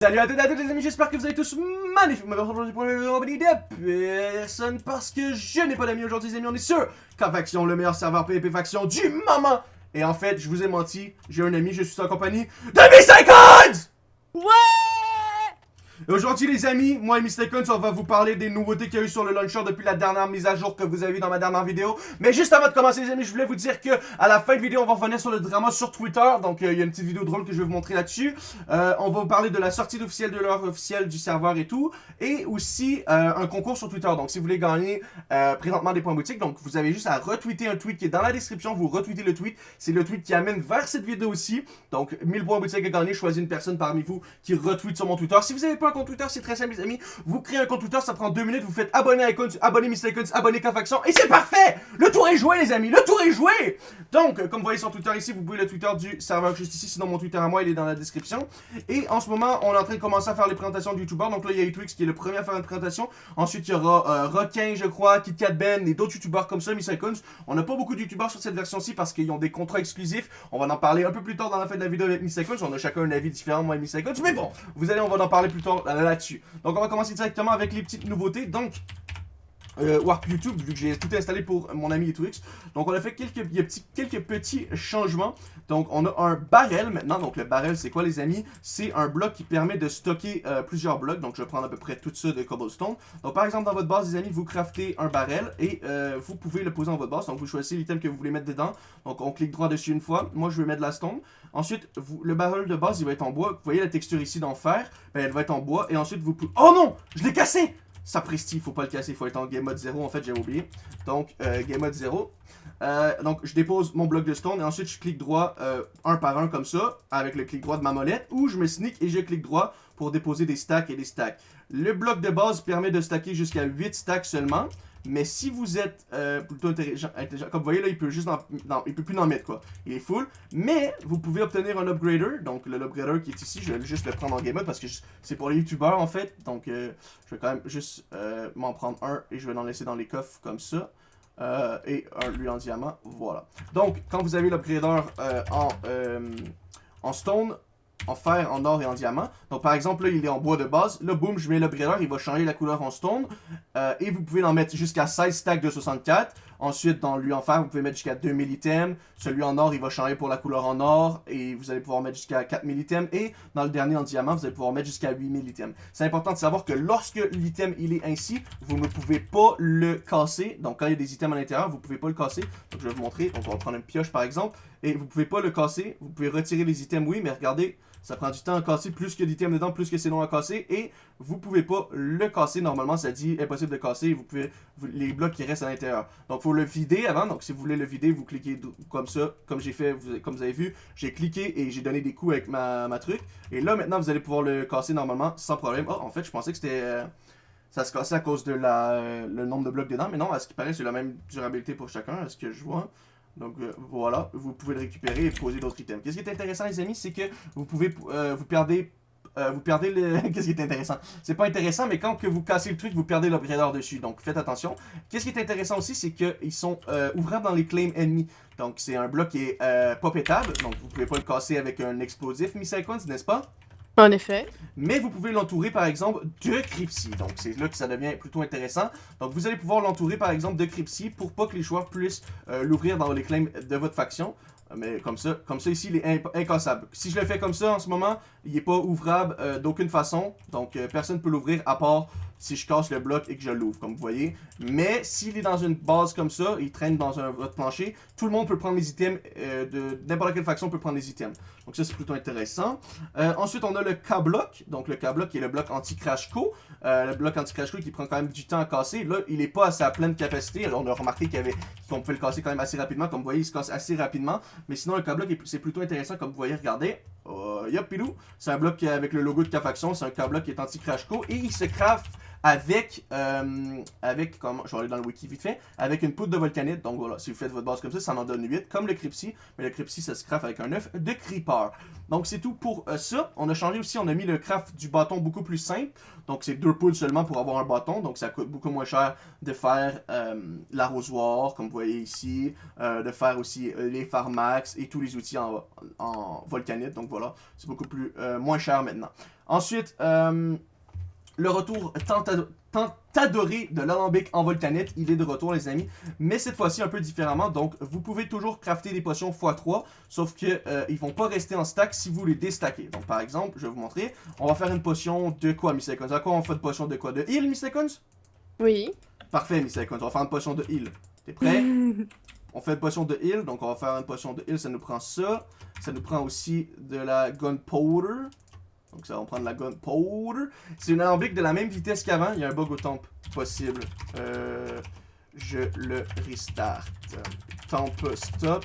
Salut à toutes et à tous les amis, j'espère que vous allez tous magnifiquement aujourd'hui pour une vidéo de personne parce que je n'ai pas d'amis aujourd'hui les amis, on est sur K-Faction, le meilleur serveur PvP Faction du moment. Et en fait, je vous ai menti, j'ai un ami, je suis en compagnie de Miss Ouais Aujourd'hui les amis, moi et Mistaken, on va vous parler des nouveautés qu'il y a eu sur le launcher depuis la dernière mise à jour que vous avez vu dans ma dernière vidéo. Mais juste avant de commencer les amis, je voulais vous dire que à la fin de vidéo, on va revenir sur le drama sur Twitter. Donc euh, il y a une petite vidéo drôle que je vais vous montrer là-dessus. Euh, on va vous parler de la sortie officielle de l'heure officielle du serveur et tout. Et aussi euh, un concours sur Twitter. Donc si vous voulez gagner présentement des points boutiques, donc vous avez juste à retweeter un tweet qui est dans la description. Vous retweetez le tweet. C'est le tweet qui amène vers cette vidéo aussi. Donc 1000 points boutiques à gagner. Choisissez une personne parmi vous qui retweet sur mon Twitter. Si vous n'avez pas un compte Twitter, c'est très simple mes amis. Vous créez un compte Twitter, ça prend deux minutes, vous faites abonner à Icons, abonner Mr. Icons, abonner K-Faction, et c'est parfait Le tour est joué, les amis, le tour est joué Donc, euh, comme vous voyez sur Twitter ici, vous pouvez le Twitter du serveur juste ici, sinon mon Twitter à moi, il est dans la description. Et en ce moment, on est en train de commencer à faire les présentations de YouTubeurs. Donc là, il y a Twix qui est le premier à faire une présentation. Ensuite, il y aura euh, Requin, je crois, KitKat Ben et d'autres YouTubeurs comme ça, Mr. Icons. On n'a pas beaucoup de YouTubeurs sur cette version-ci parce qu'ils ont des contrats exclusifs. On va en parler un peu plus tard dans la fin de la vidéo avec Mr. Icons. On a chacun un avis différent, moi et Mr. Icons. Mais bon, vous allez, on va en parler plus tard là-dessus. Donc on va commencer directement avec les petites nouveautés. Donc, euh, Warp YouTube, vu que j'ai tout installé pour mon ami Twix. Donc on a fait quelques, petits, quelques petits changements. Donc on a un barrel maintenant. Donc le barrel c'est quoi les amis? C'est un bloc qui permet de stocker euh, plusieurs blocs. Donc je vais prendre à peu près tout ça de cobblestone. Donc par exemple dans votre base les amis, vous craftez un barrel et euh, vous pouvez le poser dans votre base. Donc vous choisissez l'item que vous voulez mettre dedans. Donc on clique droit dessus une fois. Moi je vais mettre de la stone. Ensuite le barrel de base il va être en bois. Vous voyez la texture ici d'en fer. Ben, elle va être en bois. Et ensuite vous pouvez... Oh non Je l'ai cassé Sapristi, faut pas le casser, il faut être en game mode 0, en fait j'ai oublié. Donc, euh, game mode 0. Euh, donc, je dépose mon bloc de stone et ensuite je clique droit euh, un par un comme ça, avec le clic droit de ma molette, ou je me sneak et je clique droit pour déposer des stacks et des stacks. Le bloc de base permet de stacker jusqu'à 8 stacks seulement. Mais si vous êtes euh, plutôt intelligent, comme vous voyez là, il peut juste il peut plus en mettre quoi. Il est full. Mais vous pouvez obtenir un upgrader. Donc le upgrader qui est ici, je vais juste le prendre en game mode parce que c'est pour les youtubeurs en fait. Donc euh, je vais quand même juste euh, m'en prendre un et je vais l'en laisser dans les coffres comme ça. et un lui en diamant, voilà. Donc quand vous avez l'upgrader en, en stone, en fer, en or et en diamant. Donc par exemple, là, il est en bois de base. Là, boum, je mets l'upgrader, il va changer la couleur en stone. Euh, et vous pouvez en mettre jusqu'à 16 stacks de 64. Ensuite, dans lui en fer, vous pouvez mettre jusqu'à 2000 items. Celui en or, il va changer pour la couleur en or. Et vous allez pouvoir mettre jusqu'à 4000 items. Et dans le dernier en diamant, vous allez pouvoir mettre jusqu'à 8000 items. C'est important de savoir que lorsque l'item, il est ainsi, vous ne pouvez pas le casser. Donc quand il y a des items à l'intérieur, vous ne pouvez pas le casser. Donc je vais vous montrer. On va prendre une pioche par exemple. Et vous ne pouvez pas le casser. Vous pouvez retirer les items, oui, mais regardez, ça prend du temps à casser, plus que d'items dedans, plus que c'est long à casser. Et vous pouvez pas le casser. Normalement, ça dit impossible de casser. Vous pouvez les blocs qui restent à l'intérieur. Donc, faut le vider avant. Donc, si vous voulez le vider, vous cliquez comme ça. Comme j'ai fait, comme vous avez vu, j'ai cliqué et j'ai donné des coups avec ma, ma, truc. Et là, maintenant, vous allez pouvoir le casser normalement sans problème. Oh, en fait, je pensais que c'était... Euh, ça se cassait à cause de la, le nombre de blocs dedans. Mais non, à ce qui paraît, c'est la même durabilité pour chacun. Est-ce que je vois donc euh, voilà, vous pouvez le récupérer et poser d'autres items. Qu'est-ce qui est intéressant les amis, c'est que vous pouvez, euh, vous perdez euh, vous perdez le... Qu'est-ce qui est intéressant? C'est pas intéressant, mais quand que vous cassez le truc, vous perdez l'upgrader dessus. Donc, faites attention. Qu'est-ce qui est intéressant aussi, c'est qu'ils sont ouvrables dans les claims ennemis. Donc, c'est un bloc qui est pas pétable. Donc, vous pouvez pas le casser avec un explosif, Miss n'est-ce pas? En effet. Mais vous pouvez l'entourer par exemple de Crypsy. Donc c'est là que ça devient plutôt intéressant. Donc vous allez pouvoir l'entourer par exemple de Crypsy pour pas que les joueurs puissent euh, l'ouvrir dans les claims de votre faction. Mais comme ça, comme ça ici, il est incassable. Si je le fais comme ça en ce moment, il n'est pas ouvrable euh, d'aucune façon. Donc euh, personne ne peut l'ouvrir à part si je casse le bloc et que je l'ouvre, comme vous voyez. Mais s'il est dans une base comme ça, il traîne dans un, votre plancher, tout le monde peut prendre les items, euh, de n'importe quelle faction peut prendre les items. Donc ça, c'est plutôt intéressant. Euh, ensuite, on a le K-Block, donc le K-Block qui est le bloc anti-crash co. Euh, le bloc anti-crash co qui prend quand même du temps à casser. Là, il n'est pas à sa pleine capacité. Alors, on a remarqué qu'on pouvait le casser quand même assez rapidement. Comme vous voyez, il se casse assez rapidement. Mais sinon, le K-Block, c'est plutôt intéressant, comme vous voyez, regardez. Oh, yop, pilou. C'est un bloc avec le logo de K-Faction. C'est un K-Block qui est anti-crash co. Et il se craft avec, euh, avec comment, je vais aller dans le wiki vite fait, avec une poudre de volcanite. Donc voilà, si vous faites votre base comme ça, ça en donne 8, comme le Crypsy. Mais le Crypsy, ça se craft avec un œuf de Creeper. Donc c'est tout pour euh, ça. On a changé aussi, on a mis le craft du bâton beaucoup plus simple. Donc c'est deux poudres seulement pour avoir un bâton. Donc ça coûte beaucoup moins cher de faire euh, l'arrosoir, comme vous voyez ici. de faire aussi les Pharmax et tous les outils en, en volcanite. Donc voilà, c'est beaucoup plus moins cher maintenant. Ensuite, euh, le retour tant, adoré de l'alambic en volcanite, il est de retour les amis, mais cette fois-ci un peu différemment, donc vous pouvez toujours crafter des potions x3, sauf que euh, ils vont pas rester en stack si vous les déstackez. Donc par exemple, je vais vous montrer, on va faire une potion de quoi Miss Seconds À quoi on fait une potion de quoi? De heal Miss Seconds Oui. Parfait Miss Seconds, on va faire une potion de heal. T'es prêt? On fait une potion de heal, donc on va faire une potion de heal, ça nous prend ça. Ça nous prend aussi de la gunpowder. Donc ça va prendre la gunpowder. C'est une alambic de la même vitesse qu'avant. Il y a un bug au temp possible. Euh, je le restart. Temple stop.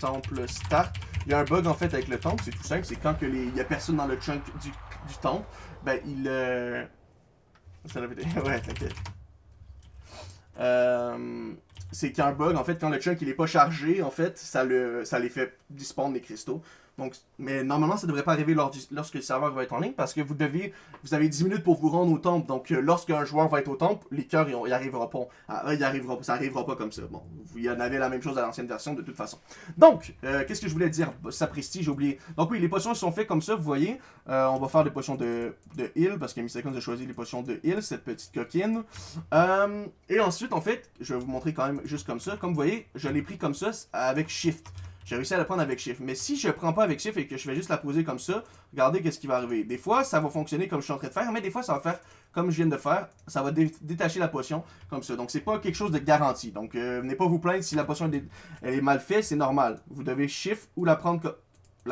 Temple start. Il y a un bug en fait avec le temple. C'est tout simple. C'est quand il n'y a personne dans le chunk du, du temple. Ben il... Euh... Ça ouais, t'inquiète. Euh, c'est qu'il bug, en fait, quand le chunk il est pas chargé, en fait, ça, le, ça les fait dispawn des cristaux. Donc, mais normalement, ça devrait pas arriver lorsque le serveur va être en ligne parce que vous avez 10 minutes pour vous rendre au temple. Donc, euh, lorsqu'un joueur va être au temple, les cœurs, il arrivera pas. Ah, il arrivera, ça arrivera pas comme ça. Bon, il y en avait la même chose à l'ancienne version de toute façon. Donc, euh, qu'est-ce que je voulais dire? Sapristi, j'ai oublié. Donc oui, les potions sont faites comme ça, vous voyez. Euh, on va faire des potions de, heal parce que Seconds a choisi les potions de heal, cette petite coquine. et ensuite, en fait, je vais vous montrer quand même juste comme ça. Comme vous voyez, je l'ai pris comme ça avec Shift. J'ai réussi à la prendre avec Shift. Mais si je prends pas avec Shift et que je vais juste la poser comme ça, regardez qu'est-ce qui va arriver. Des fois, ça va fonctionner comme je suis en train de faire, mais des fois, ça va faire comme je viens de faire. Ça va détacher la potion comme ça. Donc, c'est pas quelque chose de garanti. Donc, euh, venez pas vous plaindre si la potion elle est mal faite, c'est normal. Vous devez Shift ou la prendre,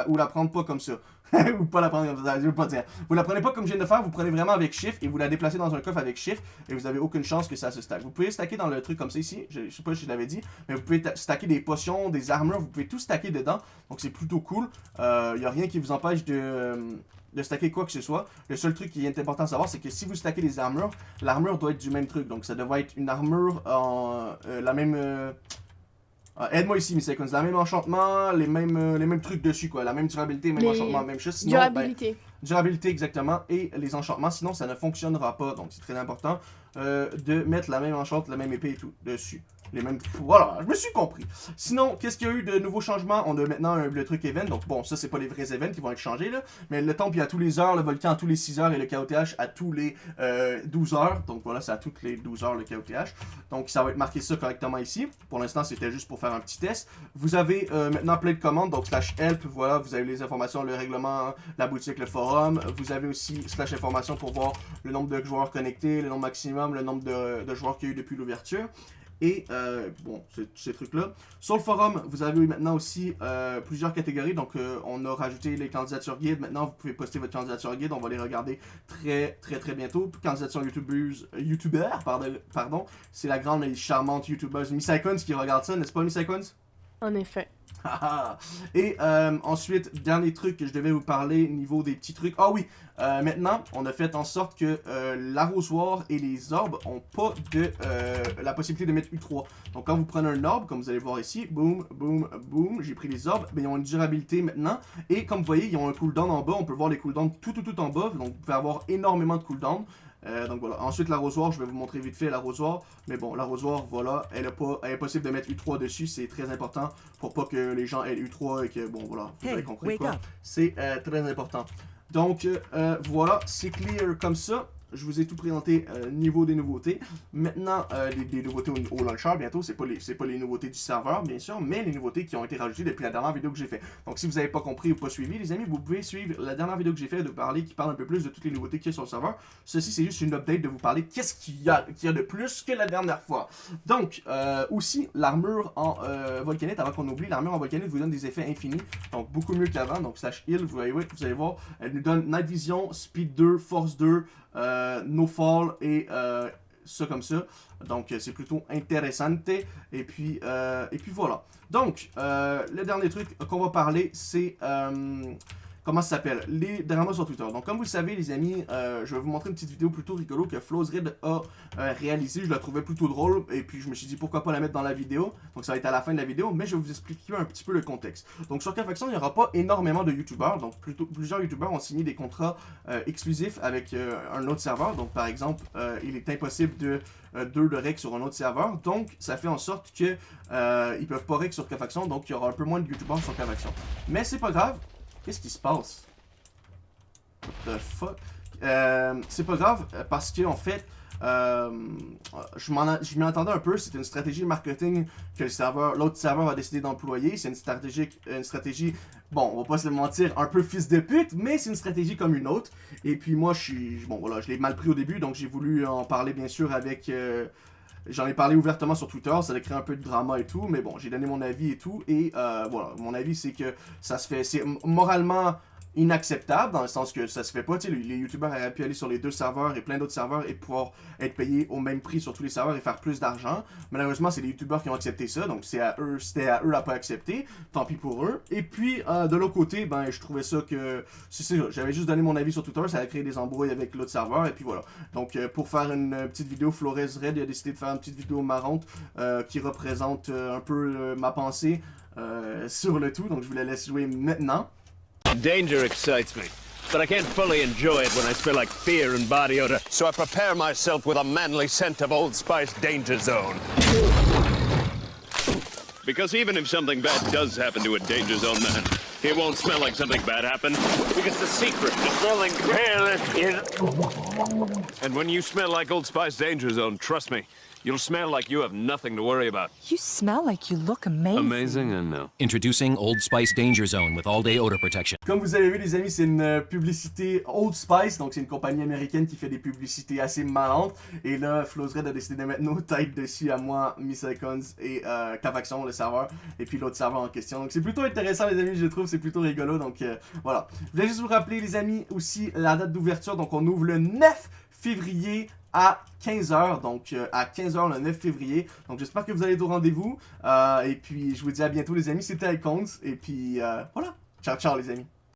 ou la prendre pas comme ça. ou pas la prendre comme ça, je veux pas dire. Vous la prenez pas comme je viens de faire, vous prenez vraiment avec Shift et vous la déplacez dans un coffre avec Shift et vous avez aucune chance que ça se stack. Vous pouvez stacker dans le truc comme ça ici, je, sais pas si je l'avais dit, mais vous pouvez stacker des potions, des armures, vous pouvez tout stacker dedans, donc c'est plutôt cool. Il euh, n'y a rien qui vous empêche de, de stacker quoi que ce soit. Le seul truc qui est important à savoir, c'est que si vous stackez des armures, l'armure doit être du même truc, donc ça devrait être une armure en euh, la même... Euh, ah, aide-moi ici, Miss Seconds. La même enchantement, les mêmes, euh, les mêmes trucs dessus, quoi. La même durabilité, même enchantement, même chose. Sinon, ben, durabilité. durabilité, exactement. Et les enchantements, sinon ça ne fonctionnera pas. Donc c'est très important euh, de mettre la même enchante, la même épée et tout dessus les mêmes... Voilà, je me suis compris. Sinon, qu'est-ce qu'il y a eu de nouveaux changements? On a maintenant le truc event, donc bon, ça c'est pas les vrais events qui vont être changés, là, mais le temple il a tous les heures, le volcan à tous les 6 heures et le KOTH à tous les 12 euh, heures, donc voilà, c'est à toutes les 12 heures le KOTH, donc ça va être marqué ça correctement ici, pour l'instant c'était juste pour faire un petit test. Vous avez euh, maintenant plein de commandes, donc slash help, voilà, vous avez les informations, le règlement, la boutique, le forum, vous avez aussi slash information pour voir le nombre de joueurs connectés, le nombre maximum, le nombre de, de joueurs qu'il y a eu depuis l'ouverture. Et euh, bon, ces trucs-là. Sur le forum, vous avez maintenant aussi euh, plusieurs catégories. Donc, euh, on a rajouté les candidatures guides. Maintenant, vous pouvez poster votre candidature guide. On va les regarder très, très, très bientôt. Candidature youtubeuse, youtubeur, pardon. pardon C'est la grande et charmante youtubeuse Miss Icons qui regarde ça, n'est-ce pas, Miss Icons? En effet. Et euh, ensuite, dernier truc que je devais vous parler, niveau des petits trucs. Ah oui, euh, maintenant, on a fait en sorte que euh, l'arrosoir et les orbes ont pas de la possibilité de mettre U3. Donc quand vous prenez un orbe, comme vous allez voir ici, boum, boum, boum, j'ai pris les orbes, mais ils ont une durabilité maintenant. Et comme vous voyez, ils ont un cooldown en bas, on peut voir les cooldowns tout, tout, tout en bas. Donc vous pouvez avoir énormément de cooldowns. Euh, donc voilà. Ensuite, l'arrosoir, je vais vous montrer vite fait l'arrosoir. Mais bon, l'arrosoir, voilà, elle, est pas, elle est possible de mettre U3 dessus. C'est très important pour pas que les gens aient U3 et que, bon, voilà, vous avez compris quoi. C'est euh, très important. Donc, euh, voilà, c'est clear comme ça je vous ai tout présenté euh, niveau des nouveautés. Maintenant, euh, les, nouveautés au, launcher, bientôt, c'est pas, les, pas les nouveautés du serveur, bien sûr, mais les nouveautés qui ont été rajoutées depuis la dernière vidéo que j'ai fait. Donc, si vous n'avez pas compris ou pas suivi, les amis, vous pouvez suivre la dernière vidéo que j'ai fait de parler, qui parle un peu plus de toutes les nouveautés qu'il y a sur le serveur. Ceci, c'est juste une update de vous parler qu'est-ce qu'il y, a, de plus que la dernière fois. Donc, euh, aussi, l'armure en volcanite, avant qu'on oublie, l'armure en volcanite vous donne des effets infinis, donc beaucoup mieux qu'avant. Donc, slash heal, vous, vous allez voir, elle nous donne Night Vision, Speed 2, Force 2, euh, no Fall et euh, ça comme ça. Donc, c'est plutôt intéressant. Et puis, euh, et puis voilà. Donc, le dernier truc qu'on va parler, c'est comment ça s'appelle? Les dramas sur Twitter. Donc, comme vous le savez, les amis, euh, je vais vous montrer une petite vidéo plutôt rigolo que Flowsred a euh, réalisée. Je la trouvais plutôt drôle et puis je me suis dit pourquoi pas la mettre dans la vidéo? Donc, ça va être à la fin de la vidéo, mais je vais vous expliquer un petit peu le contexte. Donc, sur K-Faction, il n'y aura pas énormément de YouTubeurs. Donc, plutôt, plusieurs YouTubeurs ont signé des contrats euh, exclusifs avec un autre serveur. Donc, par exemple, il est impossible de deux de rec sur un autre serveur. Donc, ça fait en sorte que ils peuvent pas rec sur K-Faction. Donc, il y aura un peu moins de YouTubeurs sur K-Faction. Mais c'est pas grave Qu'est-ce qui se passe? The fuck? Euh, c'est pas grave, parce que en fait, euh, je m'y attendais un peu, c'est une stratégie marketing que serveur, l'autre serveur a décidé d'employer. C'est une stratégie, une stratégie, bon, on va pas se mentir, un peu fils de pute, mais c'est une stratégie comme une autre. Et puis moi, je bon voilà, je l'ai mal pris au début, donc j'ai voulu en parler bien sûr avec... Euh, j'en ai parlé ouvertement sur Twitter, ça a créé un peu de drama et tout, mais bon, j'ai donné mon avis et tout, et euh, voilà, mon avis c'est que ça se fait, c'est moralement inacceptable dans le sens que ça se fait pas. Les, les youtubeurs auraient pu aller sur les deux serveurs et plein d'autres serveurs et pouvoir être payés au même prix sur tous les serveurs et faire plus d'argent. Malheureusement, c'est les youtubeurs qui ont accepté ça, donc c'est à eux, c'était à eux à pas accepter. Tant pis pour eux. Et puis, euh, de l'autre côté, ben, je trouvais ça que. J'avais juste donné mon avis sur Twitter, ça a créé des embrouilles avec l'autre serveur, et puis voilà. Donc, euh, pour faire une petite vidéo, Flores Red a décidé de faire une petite vidéo marrante euh, qui représente un peu ma pensée sur le tout, donc je vous la laisse jouer maintenant. Danger excites me, but I can't fully enjoy it when I smell like fear and body odor. So I prepare myself with a manly scent of Old Spice Danger Zone. Because even if something bad does happen to a Danger Zone man, it won't smell like something bad happened. Because the secret to smelling careless is... And when you smell like Old Spice Danger Zone, trust me, You'll smell like you have nothing to worry about. You smell like you look amazing. Amazing and no. Introducing Old Spice Danger Zone with all-day odor protection. Comme vous avez vu les amis, c'est une euh, publicité Old Spice, donc c'est une compagnie américaine qui fait des publicités assez marrantes. Et là, Red a décidé de mettre nos têtes dessus à moi, Miss Icons et euh, Cavaxon, le serveur, et puis l'autre serveur en question. Donc c'est plutôt intéressant les amis, je trouve, c'est plutôt rigolo. Donc euh, voilà. Je voulais juste vous rappeler les amis aussi la date d'ouverture, donc on ouvre le 9 février à 15h, donc euh, à 15h le 9 février. Donc j'espère que vous allez être au rendez-vous. Euh, et puis je vous dis à bientôt les amis, c'était Icons. Et puis euh, voilà, ciao ciao les amis.